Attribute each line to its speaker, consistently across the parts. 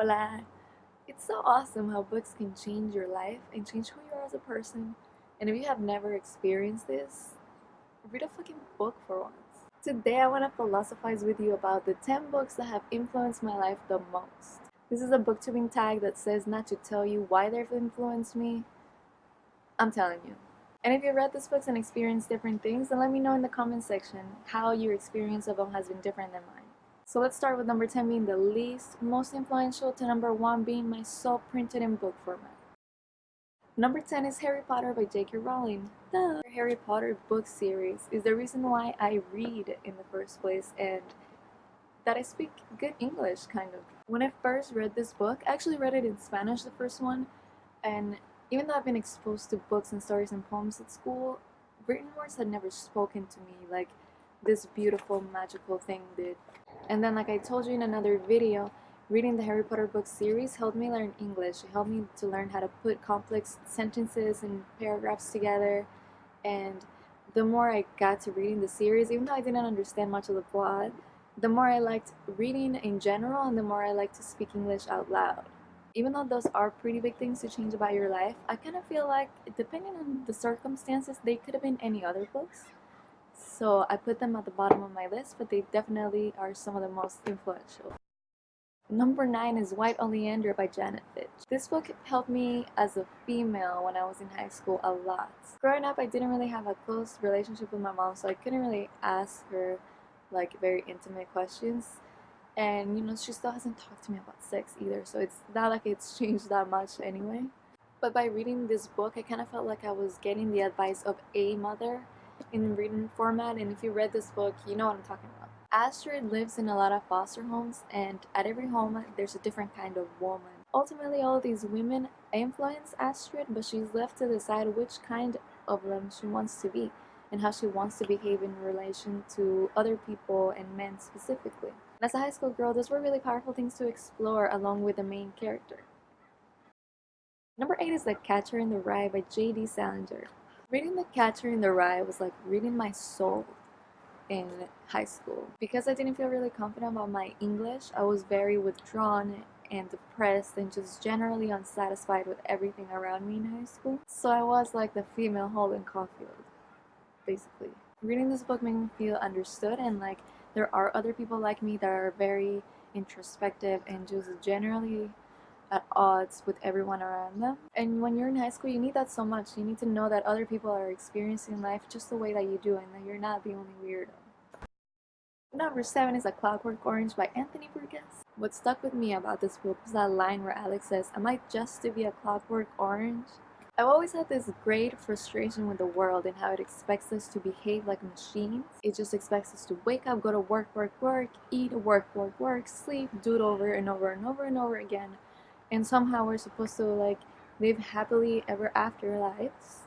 Speaker 1: Hola! It's so awesome how books can change your life and change who you are as a person. And if you have never experienced this, read a fucking book for once. Today I want to philosophize with you about the 10 books that have influenced my life the most. This is a booktubing tag that says not to tell you why they've influenced me. I'm telling you. And if you read these books and experienced different things, then let me know in the comment section how your experience of them has been different than mine. So let's start with number 10 being the least most influential to number 1 being my soul printed in book format. Number 10 is Harry Potter by J.K. Rowling. The Harry Potter book series is the reason why I read in the first place and that I speak good English, kind of. When I first read this book, I actually read it in Spanish, the first one, and even though I've been exposed to books and stories and poems at school, written words had never spoken to me like this beautiful magical thing did. And then like I told you in another video, reading the Harry Potter book series helped me learn English. It helped me to learn how to put complex sentences and paragraphs together. And the more I got to reading the series, even though I didn't understand much of the plot, the more I liked reading in general and the more I liked to speak English out loud. Even though those are pretty big things to change about your life, I kind of feel like, depending on the circumstances, they could have been any other books. So I put them at the bottom of my list, but they definitely are some of the most influential. Number 9 is White Oleander by Janet Fitch. This book helped me as a female when I was in high school a lot. Growing up, I didn't really have a close relationship with my mom, so I couldn't really ask her like very intimate questions. And you know, she still hasn't talked to me about sex either, so it's not like it's changed that much anyway. But by reading this book, I kind of felt like I was getting the advice of a mother in written format and if you read this book you know what I'm talking about. Astrid lives in a lot of foster homes and at every home there's a different kind of woman. Ultimately all these women influence Astrid but she's left to decide which kind of them she wants to be and how she wants to behave in relation to other people and men specifically. And as a high school girl, those were really powerful things to explore along with the main character. Number 8 is The Catcher in the Rye by J.D. Salinger. Reading The Catcher in the Rye was like reading my soul in high school. Because I didn't feel really confident about my English, I was very withdrawn and depressed and just generally unsatisfied with everything around me in high school. So I was like the female Holden Caulfield, basically. Reading this book made me feel understood and like there are other people like me that are very introspective and just generally at odds with everyone around them. And when you're in high school, you need that so much. You need to know that other people are experiencing life just the way that you do and that you're not the only weirdo. Number 7 is A Clockwork Orange by Anthony Burgess. What stuck with me about this book was that line where Alex says, Am I just to be a clockwork orange? I've always had this great frustration with the world and how it expects us to behave like machines. It just expects us to wake up, go to work, work, work, eat, work, work, work, sleep, do it over and over and over and over again and somehow we're supposed to like live happily ever after lives.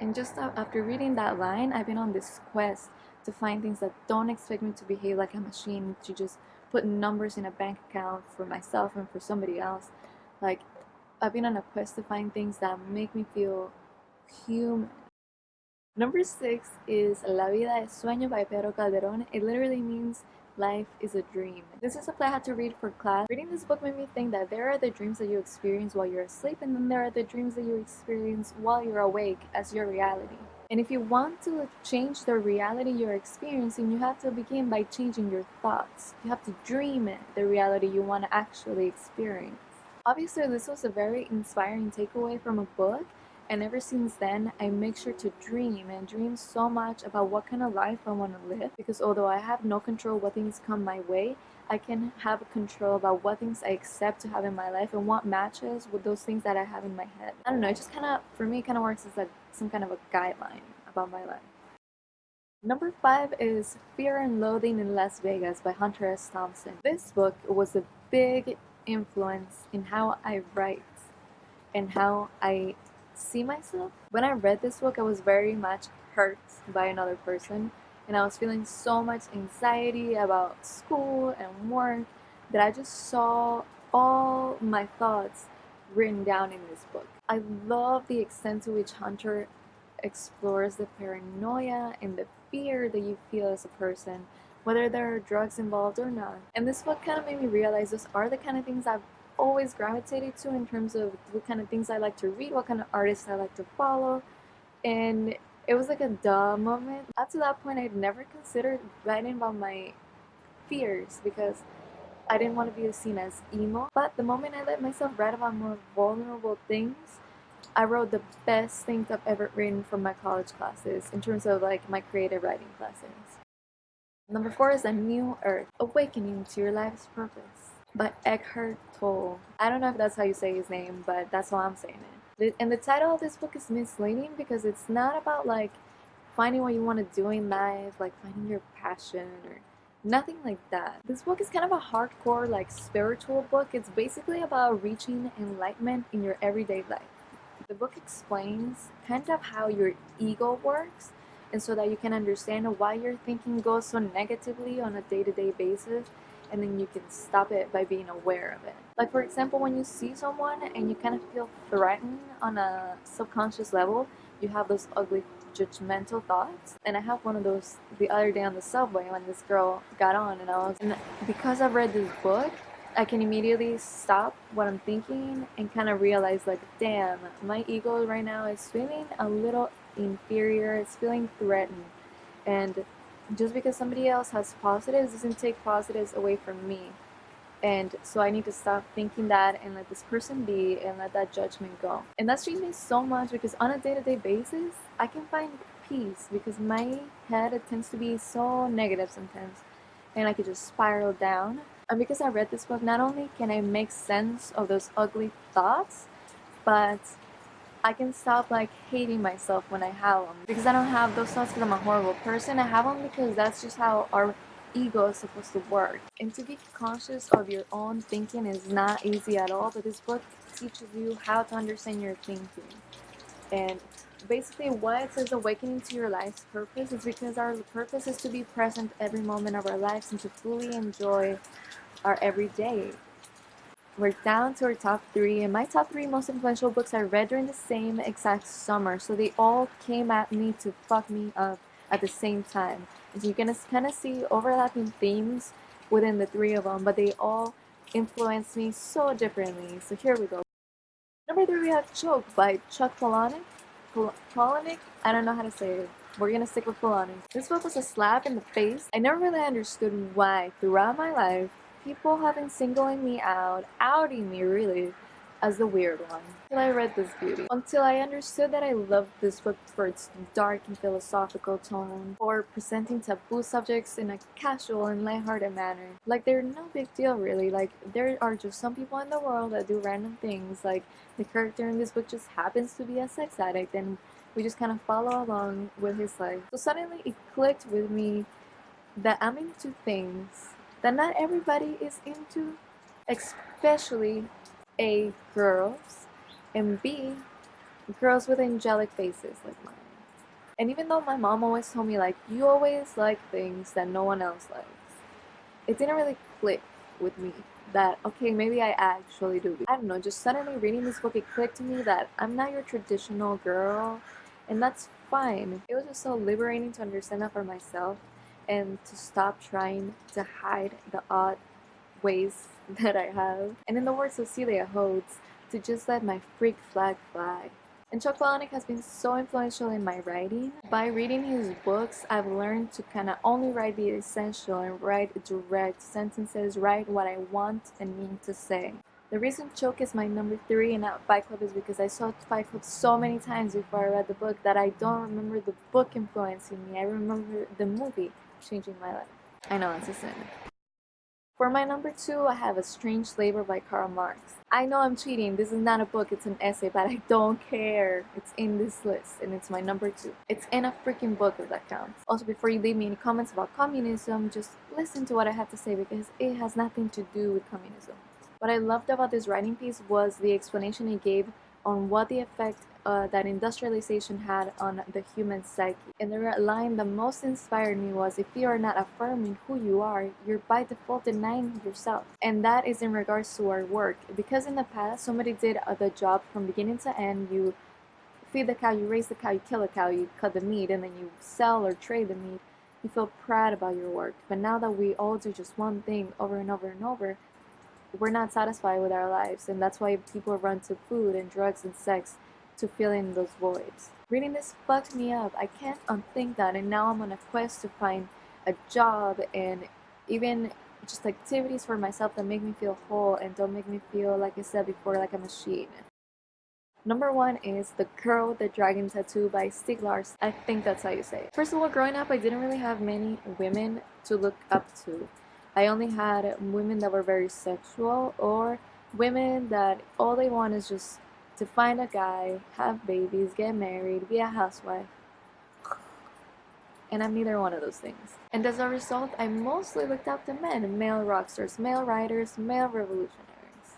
Speaker 1: And just after reading that line, I've been on this quest to find things that don't expect me to behave like a machine, to just put numbers in a bank account for myself and for somebody else. Like, I've been on a quest to find things that make me feel human. Number six is La Vida es Sueño by Pedro Calderón. It literally means Life is a dream. This is a play I had to read for class. Reading this book made me think that there are the dreams that you experience while you're asleep and then there are the dreams that you experience while you're awake as your reality. And if you want to change the reality you're experiencing, you have to begin by changing your thoughts. You have to dream it, the reality you want to actually experience. Obviously, this was a very inspiring takeaway from a book and ever since then, I make sure to dream and dream so much about what kind of life I want to live. Because although I have no control what things come my way, I can have control about what things I accept to have in my life and what matches with those things that I have in my head. I don't know, it just kind of, for me, kind of works as like some kind of a guideline about my life. Number five is Fear and Loathing in Las Vegas by Hunter S. Thompson. This book was a big influence in how I write and how I see myself. When I read this book, I was very much hurt by another person and I was feeling so much anxiety about school and work that I just saw all my thoughts written down in this book. I love the extent to which Hunter explores the paranoia and the fear that you feel as a person, whether there are drugs involved or not. And this book kind of made me realize those are the kind of things I've always gravitated to in terms of what kind of things I like to read, what kind of artists I like to follow, and it was like a duh moment. Up to that point, I'd never considered writing about my fears because I didn't want to be seen as emo. But the moment I let myself write about more vulnerable things, I wrote the best things I've ever written from my college classes in terms of like my creative writing classes. Number four is A New Earth, Awakening to Your Life's Purpose by Eckhart Tolle. I don't know if that's how you say his name, but that's how I'm saying it. And the title of this book is misleading because it's not about like finding what you want to do in life, like finding your passion or nothing like that. This book is kind of a hardcore like spiritual book. It's basically about reaching enlightenment in your everyday life. The book explains kind of how your ego works and so that you can understand why your thinking goes so negatively on a day-to-day -day basis and then you can stop it by being aware of it. Like for example, when you see someone and you kind of feel threatened on a subconscious level, you have those ugly judgmental thoughts. And I have one of those the other day on the subway when this girl got on and I was, and because I've read this book, I can immediately stop what I'm thinking and kind of realize like, damn, my ego right now is feeling a little inferior, it's feeling threatened. And just because somebody else has positives doesn't take positives away from me. And so I need to stop thinking that and let this person be and let that judgment go. And that's changed me so much because on a day-to-day -day basis, I can find peace because my head it tends to be so negative sometimes and I could just spiral down. And because I read this book, not only can I make sense of those ugly thoughts, but I can stop like hating myself when I have them because I don't have those thoughts because I'm a horrible person. I have them because that's just how our ego is supposed to work. And to be conscious of your own thinking is not easy at all, but this book teaches you how to understand your thinking. And basically why it says awakening to your life's purpose is because our purpose is to be present every moment of our lives and to fully enjoy our everyday we're down to our top three, and my top three most influential books I read during the same exact summer, so they all came at me to fuck me up at the same time. And so you can kind of see overlapping themes within the three of them, but they all influenced me so differently. So here we go. Number three, we have Choke by Chuck Palahniuk. Palahniuk? I don't know how to say it. We're gonna stick with Palahniuk. This book was a slap in the face. I never really understood why throughout my life people have been singling me out, outing me really, as the weird one. Until I read this beauty. Until I understood that I loved this book for its dark and philosophical tone, or presenting taboo subjects in a casual and lighthearted manner. Like they're no big deal really, like there are just some people in the world that do random things, like the character in this book just happens to be a sex addict and we just kind of follow along with his life. So suddenly it clicked with me that I'm into things that not everybody is into, especially A, girls, and B, girls with angelic faces like mine. And even though my mom always told me like, you always like things that no one else likes, it didn't really click with me that, okay, maybe I actually do. I don't know, just suddenly reading this book, it clicked to me that I'm not your traditional girl, and that's fine. It was just so liberating to understand that for myself and to stop trying to hide the odd ways that I have. And in the words of Celia Holtz, to just let my freak flag fly. And Chuck Palahniuk has been so influential in my writing. By reading his books, I've learned to kind of only write the essential and write direct sentences, write what I want and mean to say. The reason Choke is my number three and not Fight Club is because I saw Fight Club so many times before I read the book that I don't remember the book influencing me. I remember the movie changing my life. I know it's a sin. For my number two, I have Estranged Labor by Karl Marx. I know I'm cheating. This is not a book, it's an essay, but I don't care. It's in this list, and it's my number two. It's in a freaking book if that counts. Also, before you leave me any comments about communism, just listen to what I have to say because it has nothing to do with communism. What I loved about this writing piece was the explanation he gave on what the effect uh, that industrialization had on the human psyche. And the line that most inspired me was, if you are not affirming who you are, you're by default denying yourself. And that is in regards to our work. Because in the past, somebody did uh, the job from beginning to end. You feed the cow, you raise the cow, you kill the cow, you cut the meat, and then you sell or trade the meat. You feel proud about your work. But now that we all do just one thing over and over and over, we're not satisfied with our lives, and that's why people run to food and drugs and sex to fill in those voids. Reading this fucked me up. I can't unthink that, and now I'm on a quest to find a job and even just activities for myself that make me feel whole and don't make me feel, like I said before, like a machine. Number one is The Girl with the Dragon Tattoo by Stieg Larsson. I think that's how you say it. First of all, growing up, I didn't really have many women to look up to. I only had women that were very sexual or women that all they want is just to find a guy, have babies, get married, be a housewife. And I'm neither one of those things. And as a result, I mostly looked up to men, male rock stars, male writers, male revolutionaries.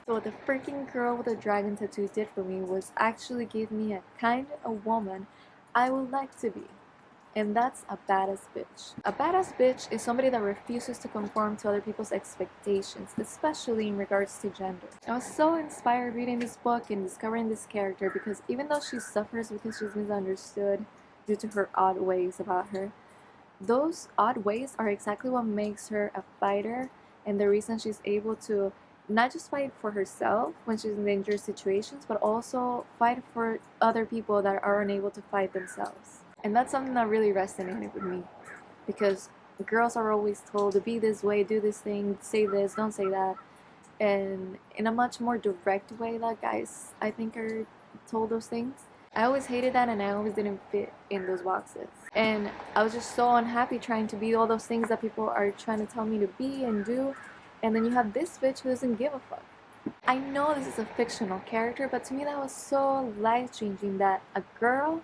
Speaker 1: So what the freaking girl with the dragon tattoo did for me was actually give me a kind of woman I would like to be. And that's a badass bitch. A badass bitch is somebody that refuses to conform to other people's expectations, especially in regards to gender. I was so inspired reading this book and discovering this character because even though she suffers because she's misunderstood due to her odd ways about her, those odd ways are exactly what makes her a fighter and the reason she's able to not just fight for herself when she's in dangerous situations, but also fight for other people that are unable to fight themselves. And that's something that really resonated with me because girls are always told to be this way, do this thing, say this, don't say that. And in a much more direct way that guys, I think, are told those things. I always hated that and I always didn't fit in those boxes. And I was just so unhappy trying to be all those things that people are trying to tell me to be and do and then you have this bitch who doesn't give a fuck. I know this is a fictional character, but to me that was so life changing that a girl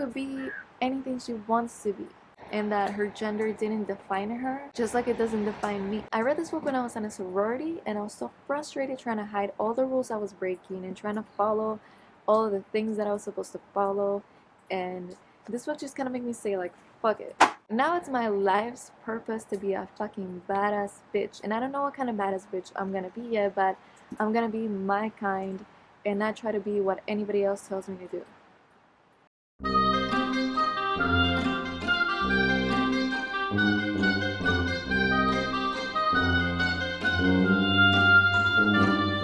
Speaker 1: could be anything she wants to be and that her gender didn't define her, just like it doesn't define me. I read this book when I was in a sorority and I was so frustrated trying to hide all the rules I was breaking and trying to follow all of the things that I was supposed to follow and this book just kind of made me say like, fuck it. Now it's my life's purpose to be a fucking badass bitch. And I don't know what kind of badass bitch I'm gonna be yet, but I'm gonna be my kind and not try to be what anybody else tells me to do.